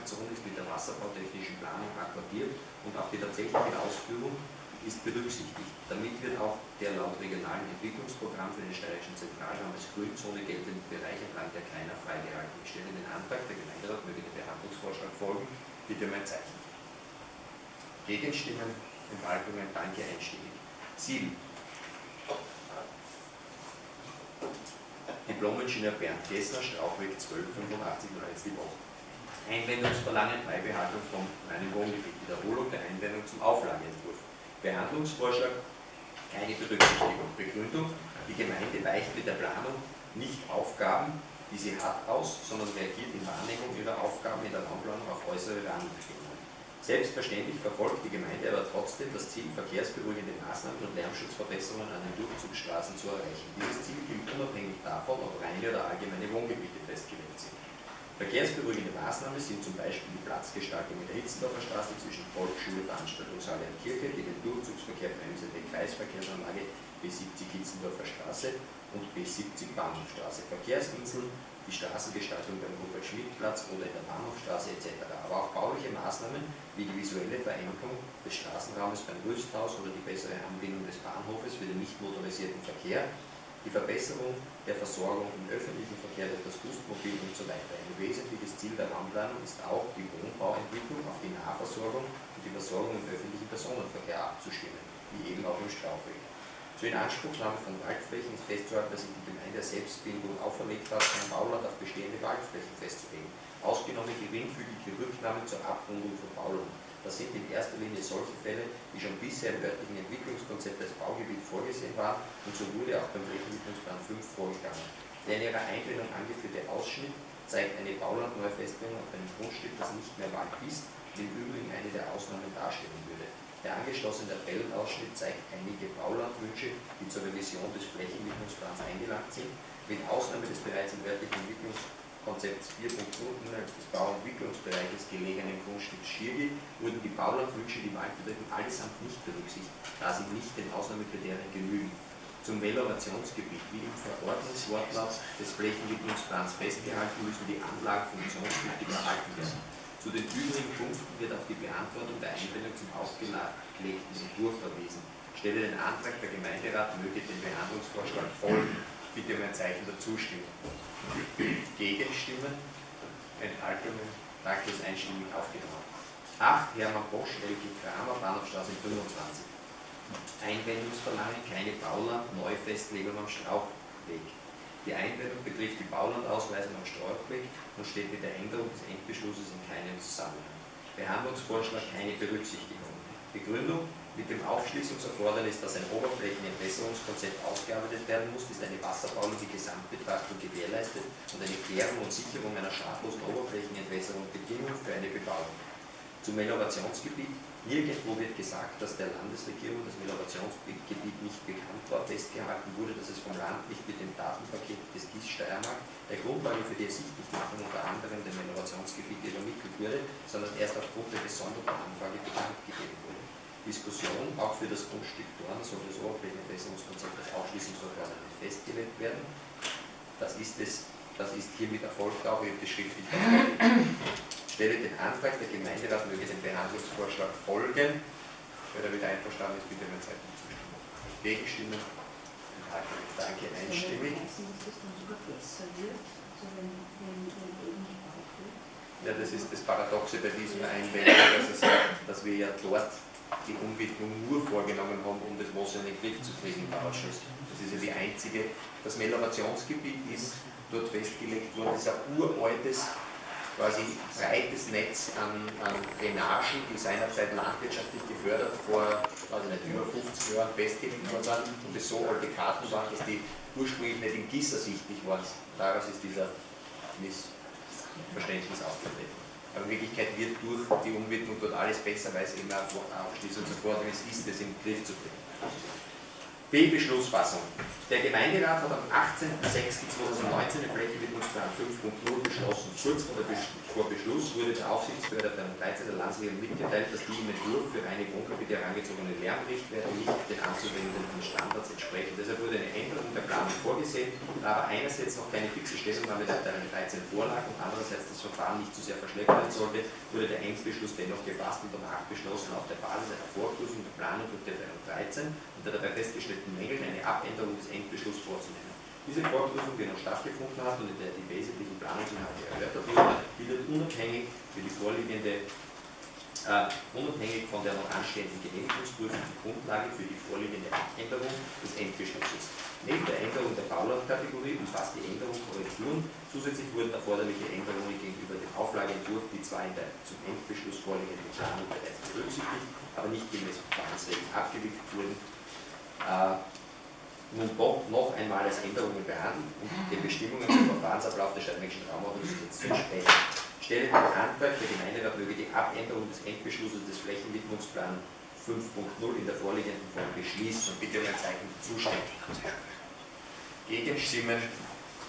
Übergangszone ist mit der wasserbautechnischen Planung akkordiert und auch die tatsächliche Ausführung ist berücksichtigt. Damit wird auch der laut regionalen Entwicklungsprogramm für den steirischen Zentralraum als Grünzone geltende Bereich entlang der Keiner freigehalten. Ich stelle den Antrag, der Gemeinderat möge dem Behandlungsvorschlag folgen. Bitte um ein Zeichen. Gegenstimmen, Enthaltungen, danke einstimmig. 7. Diplom-Ingenieur Bernd Gessner, Strauchweg 1285 Leitslibach. Einwendungsverlangen Beibehaltung vom reinen Wohngebiet. Wiederholung der Einwendung zum Auflageentwurf. Behandlungsvorschlag, keine Berücksichtigung. Begründung, die Gemeinde weicht mit der Planung nicht Aufgaben, die sie hat, aus, sondern reagiert in Wahrnehmung ihrer Aufgaben in der Raumplanung auf äußere Rahmenbedingungen. Selbstverständlich verfolgt die Gemeinde aber trotzdem das Ziel, verkehrsberuhigende Maßnahmen und Lärmschutzverbesserungen an den Durchzugsstraßen zu erreichen. Dieses Ziel gilt unabhängig davon, ob reine oder allgemeine Wohngebiete festgelegt sind. Verkehrsberuhigende Maßnahmen sind zum Beispiel die Platzgestaltung in der Hitzendorfer Straße zwischen Volksschule, Veranstaltungshalle und Kirche, die den Durchzugsverkehr bremsende Kreisverkehrsanlage B70 Hitzendorfer Straße und B70 Bahnhofstraße, Verkehrsinseln, die Straßengestaltung beim Rupert-Schmidt-Platz oder in der Bahnhofstraße etc. Aber auch bauliche Maßnahmen wie die visuelle Verengung des Straßenraumes beim Rüsthaus oder die bessere Anbindung des Bahnhofes für den nicht motorisierten Verkehr die Verbesserung der Versorgung im öffentlichen Verkehr durch das Gustmobil und so weiter. Ein wesentliches Ziel der Raumplanung ist auch, die Wohnbauentwicklung auf die Nahversorgung und die Versorgung im öffentlichen Personenverkehr abzustimmen, wie eben auch im Strauchweg. Zur Inanspruchnahme von Waldflächen ist festzuhalten, dass sich die Gemeinde Selbstbildung auferlegt hat, ein Bauland auf bestehende Waldflächen festzulegen, ausgenommen geringfügige Rücknahmen zur Abrundung von Bauland. Das sind in erster Linie solche Fälle, die schon bisher im örtlichen Entwicklungskonzept als Baugebiet vorgesehen waren und so wurde auch beim Flächenentwicklungsplan 5 vorgegangen. Der in ihrer Einbindung angeführte Ausschnitt zeigt eine Baulandneufestlegung auf einem Grundstück, das nicht mehr Wald ist und im Übrigen eine der Ausnahmen darstellen würde. Der angeschlossene Tabellenausschnitt zeigt einige Baulandwünsche, die zur Revision des Flächenentwicklungsplans eingelangt sind, mit Ausnahme des bereits im örtlichen Entwicklungskonzept Konzept 4.0 innerhalb des Bauentwicklungsbereiches gelegenen Grundstücks Schirgi wurden die Baulandwünsche, die Wald betreffen, allesamt nicht berücksichtigt, da sie nicht den Ausnahmekriterien genügen. Zum Melorationsgebiet, wie im Verordnungswortlaut des Flächenentwicklungsplans festgehalten, müssen die Anlagen funktionstüchtig erhalten werden. Zu den übrigen Punkten wird auf die Beantwortung der Einwendung zum aufgelegten Entwurf verwiesen. Stelle den Antrag, der Gemeinderat möge den Behandlungsvorschlag folgen. Bitte um ein Zeichen der Zustimmung. Gegenstimmen, Enthaltungen, danke ist einstimmig aufgenommen. 8. Hermann Bosch, Elke Kramer, Bahnhofstraße 25. Einwendungsverlangen, keine Bauland, Neufestlegung am Strauchweg. Die Einwendung betrifft die Baulandausweisung am Strauchweg und steht mit der Änderung des Endbeschlusses in keinem Zusammenhang. Behandlungsvorschlag keine Berücksichtigung. Begründung mit dem Aufschließungserfordernis, dass ein Oberflächenentwässerungskonzept ausgearbeitet werden muss, ist eine wasserbauliche Gesamtbetrachtung gewährleistet und eine Klärung und Sicherung einer schadlosen Oberflächenentwässerung Bedingung für eine Bebauung. Zum Meliorationsgebiet. Nirgendwo wird gesagt, dass der Landesregierung das Meliorationsgebiet nicht bekannt war. Festgehalten wurde, dass es vom Land nicht mit dem Datenpaket des GIS Steiermark der Grundlage für die Ersichtlichmachung unter anderem der Meliorationsgebiete übermittelt wurde, sondern erst aufgrund der gesonderten Anfrage bekannt. Diskussion, auch für das Grundstück Dorn soll das Oberflächenentwässerungskonzept als Ausschließungsverfahren festgelegt werden. Das ist, es, das ist hiermit erfolgt auch, ich habe das schriftlich Ich stelle den Antrag, der Gemeinderat möge dem Behandlungsvorschlag folgen. Wer damit einverstanden ist, bitte mein Zeichen zustimmen. Gegenstimmen? Danke, einstimmig. Ja, das ist das Paradoxe bei diesem Einwendung, dass, dass wir ja dort die Umwidmung nur vorgenommen haben, um das Wasser in den Griff zu kriegen im Ausschuss. Das ist ja die einzige. Das Meliorationsgebiet ist dort festgelegt worden, das ist ein uraltes, quasi breites Netz an, an Drainagen, die seinerzeit landwirtschaftlich gefördert, vor also nicht, über 50 Jahren festgelegt worden sind und es so alte Karten waren, dass die ursprünglich nicht in Gis ersichtlich waren. Daraus ist dieser Missverständnis aufgetreten. Aber in Wirklichkeit wird durch die Umwidmung dort alles besser, weil es eben auch Aufschließungserfordernis ist, das in den Griff zu bringen. B-Beschlussfassung. Der Gemeinderat hat am 18.06.2019 den Flächenwidmungsplan 5.0 beschlossen. Kurz vor, Beschluss wurde der Aufsichtsbehörde der 13. Landesregierung mitgeteilt, dass die im Entwurf für reine Wohngebiete herangezogene Lärmrichtwerte nicht den anzuwendenden Standards entsprechen. Deshalb wurde eine Änderung der Planung vorgesehen, da aber einerseits noch keine fixe Stellungnahme der Abteilung 13 vorlag und andererseits das Verfahren nicht zu sehr verschlechtern sollte, wurde der Endbeschluss dennoch gefasst und danach beschlossen, auf der Basis einer Vorprüfung der Planung durch die Abteilung 13 und der dabei festgestellten Mängel eine Abänderung des Endbeschlusses vorzunehmen. Diese Vorprüfung, die noch stattgefunden hat und in der die wesentlichen Planungsinhalte erörtert wurden, bildet unabhängig für die vorliegende äh, unabhängig von der noch anstehenden Genehmigungsprüfung die Grundlage für die vorliegende Abänderung des Endbeschlusses. Neben der Änderung der Baulandkategorie umfasst die Änderung Korrekturen. Zusätzlich wurden erforderliche Änderungen gegenüber dem Auflageentwurf, die zwar in der zum Endbeschluss vorliegenden Planung bereits berücksichtigt, aber nicht gemäß Verfahrensregeln abgewickelt wurden, äh, nun doch noch einmal als Änderungen behandelt und den Bestimmungen zum Verfahrensablauf der Stadtmännischen Raumordnung zu entsprechen. Stelle den Antrag, der Gemeinderat möge die Abänderung des Endbeschlusses des Flächenwidmungsplans 5.0 in der vorliegenden Form beschließen und bitte um ein Zeichen Zustimmung. Gegenstimmen,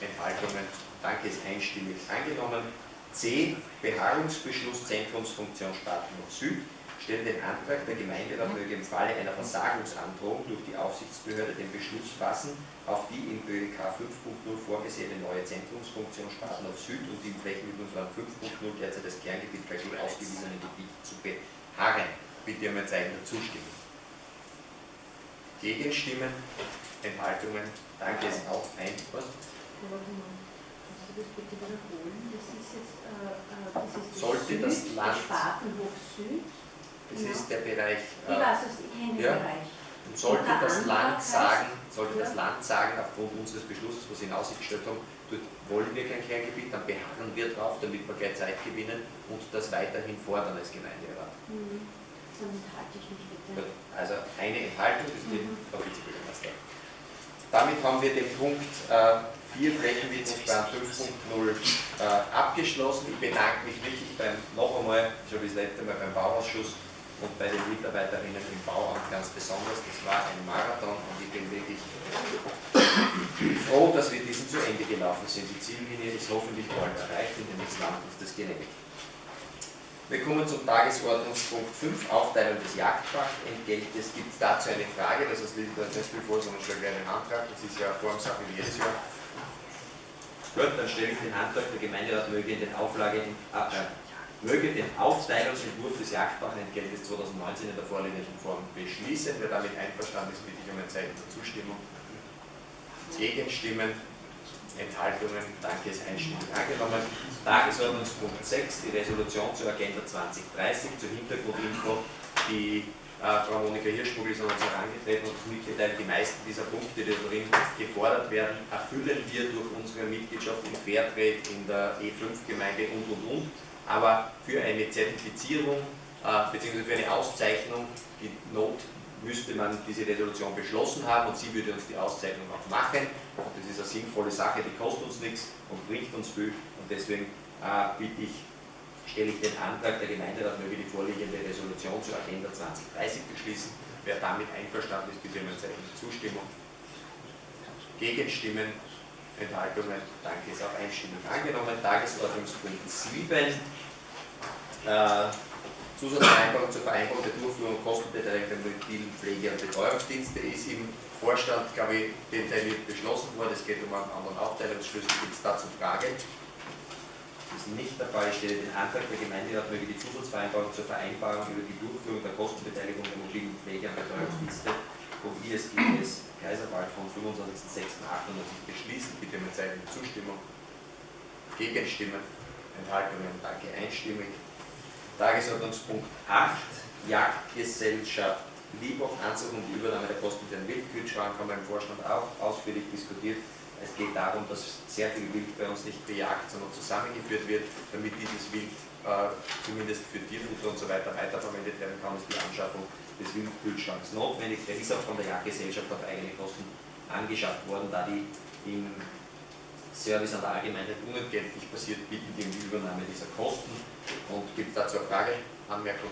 Enthaltungen, danke ist einstimmig angenommen. C. Beharrungsbeschluss Zentrumsfunktion Stadtnord Süd stellen den Antrag, der Gemeinderat möge im Falle einer Versagungsandrohung durch die Aufsichtsbehörde den Beschluss fassen, auf die in ÖEK 5.0 vorgesehene neue Zentrumsfunktion Spartenhof Süd und im Flächenbildungsplan 5.0 derzeit das Kerngebiet KG ausgewiesenen Gebiet zu beharren. Bitte um ein Zeichen der Zustimmung. Gegenstimmen, Enthaltungen, danke, ist auch ein. Was? Das bitte wiederholen? Das ist jetzt, äh, äh das ist Sollte Süd, das Land Spartenhof Süd. Das ja. ist der Bereich. Äh, ich weiß es, ich kenne den ja. Bereich. Und sollte das Land sagen, sollte das Land sagen, aufgrund unseres Beschlusses, was Sie in Aussicht gestellt haben, dort wollen wir kein Kerngebiet, dann beharren wir drauf, damit wir gleich Zeit gewinnen und das weiterhin fordern als Gemeinderat. Mhm. Dann enthalte ich mich bitte. Also eine Enthaltung ist die mhm. Frau Vizebürgermeister. Damit haben wir den Punkt äh, 4 Flächenwidmungsplan 5.0 äh, abgeschlossen. Ich bedanke mich wirklich beim, noch einmal, schon das letzte Mal beim Bauausschuss, und bei den Mitarbeiterinnen im Bauamt ganz besonders. Das war ein Marathon und ich bin wirklich froh, dass wir diesen zu Ende gelaufen sind. Die Ziellinie ist hoffentlich bald erreicht, den nächsten Land ist das genehmigt. Wir kommen zum Tagesordnungspunkt 5, Aufteilung des Jagdpachtentgeltes. Gibt es dazu eine Frage? Das ist nicht viel vor, sondern schon einen Antrag. Das ist ja Formsache wie jedes Jahr. Gut, dann stelle ich den Antrag, der Gemeinderat möge in den Auflagen, äh, möge den Aufteilungsentwurf des Jagdbachentgeltes 2019 in der vorliegenden Form beschließen. Wer damit einverstanden ist, bitte ich um ein Zeichen der Zustimmung. Gegenstimmen, Enthaltungen, danke, ist einstimmig angenommen. Tagesordnungspunkt 6, die Resolution zur Agenda 2030, zur Hintergrundinfo, die äh, Frau Monika Hirschmugel ist an uns herangetreten und mitgeteilt, die meisten dieser Punkte, die darin gefordert werden, erfüllen wir durch unsere Mitgliedschaft in Fairtrade, in der E5-Gemeinde und und und aber für eine Zertifizierung äh, bzw. für eine Auszeichnung, die Not müsste man diese Resolution beschlossen haben und sie würde uns die Auszeichnung auch machen. Und das ist eine sinnvolle Sache, die kostet uns nichts und bringt uns viel und deswegen äh, bitte ich, stelle ich den Antrag, der Gemeinderat möge die vorliegende Resolution zur Agenda 2030 beschließen. Wer damit einverstanden ist, bitte um ein Zeichen der Zustimmung. Gegenstimmen Enthaltungen, danke, ist auch einstimmig angenommen. Tagesordnungspunkt 7, äh, Zusatzvereinbarung zur Vereinbarung der Durchführung Kostenbeteiligung der mobilen Pflege- und Betreuungsdienste ist im Vorstand, glaube ich, den Teil wird beschlossen worden. Es geht um einen anderen Aufteilungsschlüssel. Gibt es dazu Fragen? Das ist nicht der Fall. Ich stelle den Antrag, der Gemeinderat möge die Zusatzvereinbarung zur Vereinbarung über die Durchführung der Kostenbeteiligung der mobilen Pflege- und Betreuungsdienste ISGS Kaiserwald vom 25.06.98 beschließen. Bitte mit Zeichen Zustimmung. Gegenstimmen, Enthaltungen, danke, einstimmig. Tagesordnungspunkt 8, Jagdgesellschaft Liebhoff, Anzug und Übernahme der Kosten für den Wildkühlschrank haben wir im Vorstand auch ausführlich diskutiert. Es geht darum, dass sehr viel Wild bei uns nicht bejagt, sondern zusammengeführt wird, damit dieses Wild äh, zumindest für Tierfutter und so weiter weiterverwendet werden kann, ist die Anschaffung des Wildkühlschranks notwendig. Der ist auch von der Jagdgesellschaft auf eigene Kosten angeschafft worden, da die im Service an der Allgemeinheit unentgeltlich passiert, bitten die um die Übernahme dieser Kosten. Und gibt es dazu eine Frage, Anmerkung?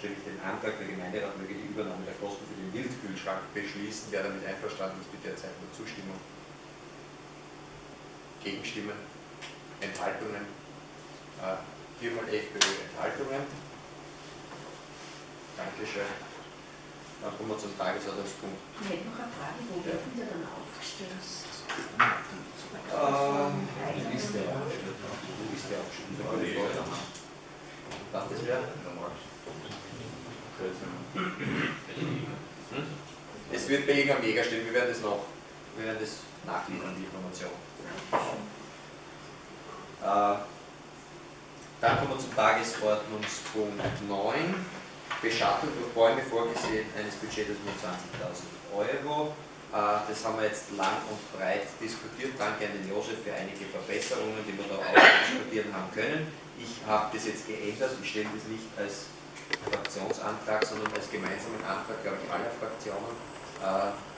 stelle ich den Antrag, der Gemeinderat möge die Übernahme der Kosten für den Wildkühlschrank beschließen. Wer damit einverstanden ist, bitte Zeichen der Zustimmung. Gegenstimmen, Enthaltungen, äh, viermal FPÖ Enthaltungen. Dankeschön. Dann kommen wir zum Tagesordnungspunkt. Ich hätte noch eine Frage, wo Ja. werden die dann aufgestellt? Ähm, die Liste aufgestellt. Die Liste aufgestellt. Darf das wer? Es wird bei irgendeinem Jäger stehen, wir werden das noch, wir werden das nachliefern, die Information. Äh, dann kommen wir zum Tagesordnungspunkt 9. Beschattung durch Bäume vorgesehen, eines Budgets von 20.000 Euro. Äh, das haben wir jetzt lang und breit diskutiert. Danke an den Josef für einige Verbesserungen, die wir da auch diskutieren haben können. Ich habe das jetzt geändert. Ich stelle das nicht als Fraktionsantrag, sondern als gemeinsamen Antrag, glaube ich, aller Fraktionen, äh,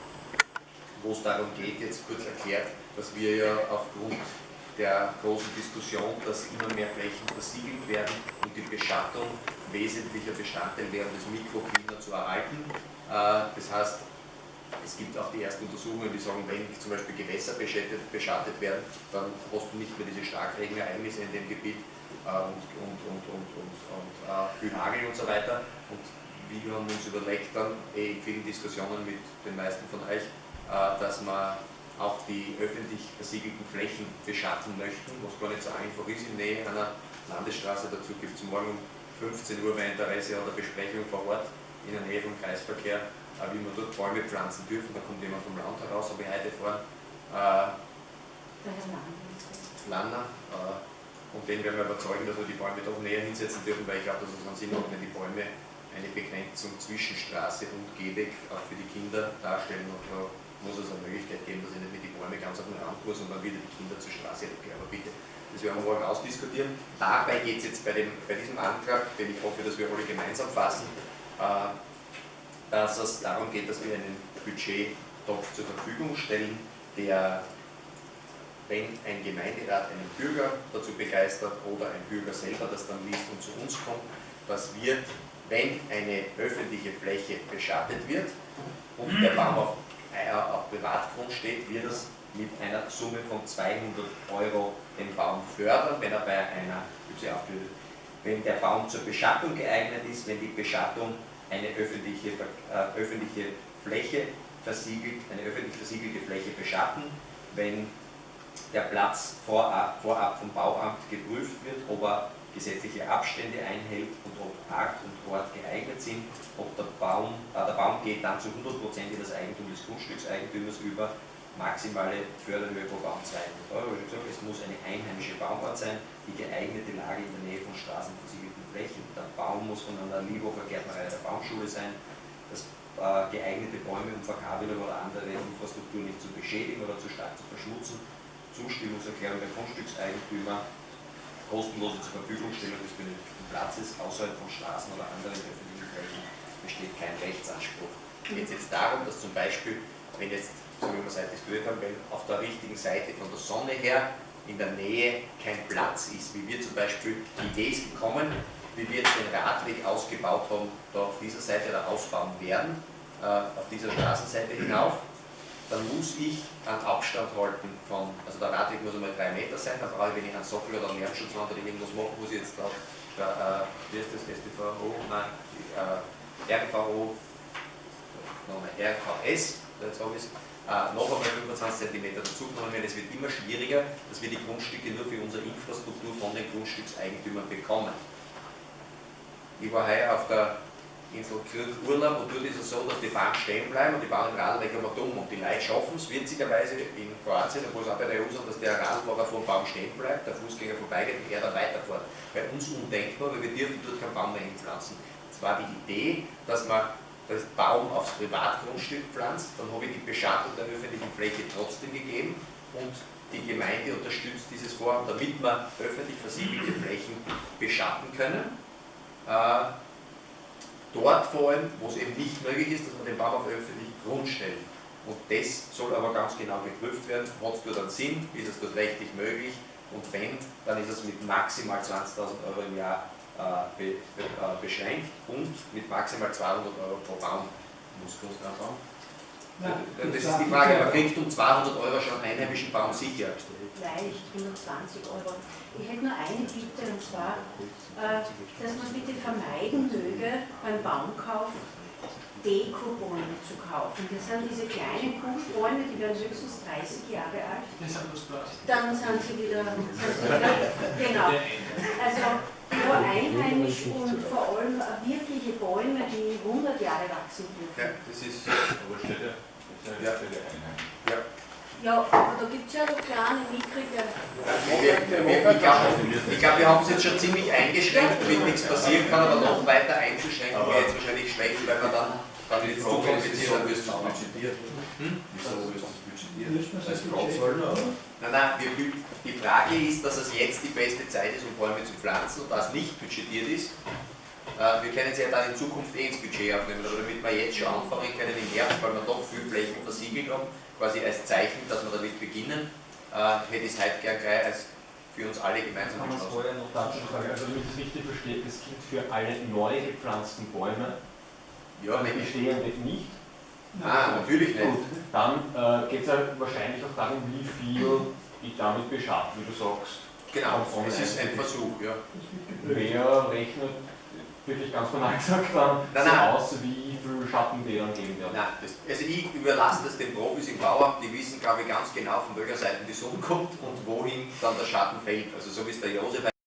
wo es darum geht, jetzt kurz erklärt, dass wir ja aufgrund der großen Diskussion, dass immer mehr Flächen versiegelt werden und die Beschattung wesentlicher Bestandteil wäre, das Mikroklima zu erhalten. Äh, Das heißt, es gibt auch die ersten Untersuchungen, die sagen, wenn zum Beispiel Gewässer beschattet, beschattet werden, dann hast du nicht mehr diese Starkregenereignisse in dem Gebiet äh, und, und, und, und, und, und äh, viel Hagel und so weiter. Und wir haben uns überlegt dann, eh in vielen Diskussionen mit den meisten von euch, dass wir auch die öffentlich versiegelten Flächen beschatten möchten, was gar nicht so einfach ist in Nähe einer Landesstraße. Dazu gibt es morgen um 15 Uhr bei Interesse oder Besprechung vor Ort in der Nähe vom Kreisverkehr, äh, wie wir dort Bäume pflanzen dürfen. Da kommt jemand vom Land heraus, habe ich heute vor. Äh, Der. Lanner. Äh, und den werden wir überzeugen, dass wir die Bäume doch näher hinsetzen dürfen, weil ich glaube, dass es einen Sinn macht, wenn die Bäume eine Begrenzung zwischen Straße und Gehweg auch für die Kinder darstellen. Und muss es eine Möglichkeit geben, dass ich nicht mit den Bäumen ganz auf den Rand muss und dann wieder die Kinder zur Straße rückkehren. Aber bitte, das werden wir morgen ausdiskutieren. Dabei geht es jetzt bei, dem, bei diesem Antrag, den ich hoffe, dass wir alle gemeinsam fassen, äh, dass es darum geht, dass wir einen Budgettopf zur Verfügung stellen, der wenn ein Gemeinderat einen Bürger dazu begeistert oder ein Bürger selber das dann liest und zu uns kommt, dass wir, wenn eine öffentliche Fläche beschattet wird und der Baum auf, auf Privatgrund steht, wir das mit einer Summe von 200 Euro den Baum fördern, wenn er bei einer, wenn der Baum zur Beschattung geeignet ist, wenn die Beschattung eine öffentliche, äh, öffentliche Fläche versiegelt, eine öffentlich versiegelte Fläche beschatten, wenn der Platz vorab, vorab vom Bauamt geprüft wird, ob er gesetzliche Abstände einhält und ob Art und Ort geeignet sind, ob der Baum, äh, der Baum geht dann zu 100% in das Eigentum des Grundstückseigentümers über, maximale Förderhöhe pro Baum 200 Euro. Es muss eine einheimische Baumart sein, die geeignete Lage in der Nähe von straßenversiegelten Flächen. Der Baum muss von einer Liebhofer Gärtnerei der Baumschule sein, dass äh, geeignete Bäume um Verkabelung oder andere Infrastruktur nicht zu beschädigen oder zu stark zu verschmutzen. Zustimmungserklärung der Grundstückseigentümer, kostenlose zur Verfügungstellung des benötigten Platzes außerhalb von Straßen oder anderen öffentlichen Flächen besteht kein Rechtsanspruch. Geht es jetzt darum, dass zum Beispiel, wenn jetzt, so wie wir es heute diskutiert haben, wenn auf der richtigen Seite von der Sonne her in der Nähe kein Platz ist, wie wir zum Beispiel, die Idee ist gekommen, wie wir jetzt den Radweg ausgebaut haben, da auf dieser Seite oder ausbauen werden, äh, auf dieser Straßenseite hinauf, dann muss ich einen Abstand halten von, also der Radweg muss einmal drei Meter sein, dann brauche ich, wenn ich einen Sockel oder einen Lärmschutzwand oder irgendwas mache, muss ich jetzt da, da äh, wie ist das, STVO, nein, äh, RVO, nochmal RVS, jetzt habe ich es, äh, noch einmal 25 cm dazugenommen werden. Es wird immer schwieriger, dass wir die Grundstücke nur für unsere Infrastruktur von den Grundstückseigentümern bekommen. Ich war heuer auf der Insel Krk Urlaub und dort ist es so, dass die Bahn stehen bleiben und die bauen den Radweg immer dumm und die Leute schaffen es witzigerweise in Kroatien, obwohl es auch bei der EU so dass der Radfahrer vor dem Baum stehen bleibt, der Fußgänger vorbeigeht und er dann weiterfährt. Bei uns undenkbar, weil wir dürfen dort keinen Baum mehr hinpflanzen. Es war die Idee, dass man das Baum aufs Privatgrundstück pflanzt, dann habe ich die Beschattung der öffentlichen Fläche trotzdem gegeben und die Gemeinde unterstützt dieses Vorhaben, damit wir öffentlich versiegelte Flächen beschatten können. Äh, dort vor allem, wo es eben nicht möglich ist, dass man den Baum auf öffentlichen Grund stellt. Und das soll aber ganz genau geprüft werden, hat es dort einen Sinn, ist es dort rechtlich möglich und wenn, dann ist es mit maximal 20.000 Euro im Jahr äh, be, äh, beschränkt und mit maximal 200 Euro pro Baum. Muss kosten Baum? Das ist die Frage, man kriegt um 200 Euro schon einheimischen Baum sicher. Leicht, 120 Euro. Ich hätte nur eine Bitte und zwar, äh, dass man bitte vermeiden möge, beim Baumkauf Dekobäume zu kaufen. Das sind diese kleinen Kugelbäume, die werden höchstens 30 Jahre alt. Dann sind sie wieder, sind sie wieder genau. Also nur einheimisch und vor allem wirkliche Bäume, die 100 Jahre wachsen dürfen. Ja, das ist. Ja, Ja. ja aber da gibt es ja noch kleine, mickrige. Wir, wir, wir, ich glaube, ich glaub, wir haben es jetzt schon ziemlich eingeschränkt, damit nichts passieren kann, aber noch weiter einzuschränken wäre jetzt wahrscheinlich schlecht, weil man dann, dann wird es zu kompliziert, dann wirst du budgetiert? Hm? Wieso wirst du das budgetiert? Als oder? Nein, nein, wir, die Frage ist, dass es jetzt die beste Zeit ist, um Bäume zu pflanzen und das nicht budgetiert ist. Äh, wir können sie ja dann in Zukunft eh ins Budget aufnehmen, aber damit wir jetzt schon anfangen können im Herbst, weil wir doch viel Flächen versiegelt haben, quasi als Zeichen, dass wir damit beginnen, äh, hätte ich es heute gern gleich als für uns alle gemeinsam Kann man es vorher noch dazu sagen, also wenn ich das richtig verstehe, das gilt für alle neu gepflanzten Bäume, Ja, für nämlich. bestehende nicht. Ah, natürlich nicht. Gut, dann äh, geht es ja wahrscheinlich auch darum, wie viel ich damit beschatte, wie du sagst. Genau, es ist ein. Versuch, ja. Wer rechnet, wirklich ganz banal gesagt, dann Nein, so nein. aus, wie viel Schatten die dann geben werden. Nein, das, also ich überlasse das den Profis im Bauamt, die wissen, glaube ich, ganz genau, von welcher Seite die Sonne kommt und wohin dann der Schatten fällt. Also so wie es der Josef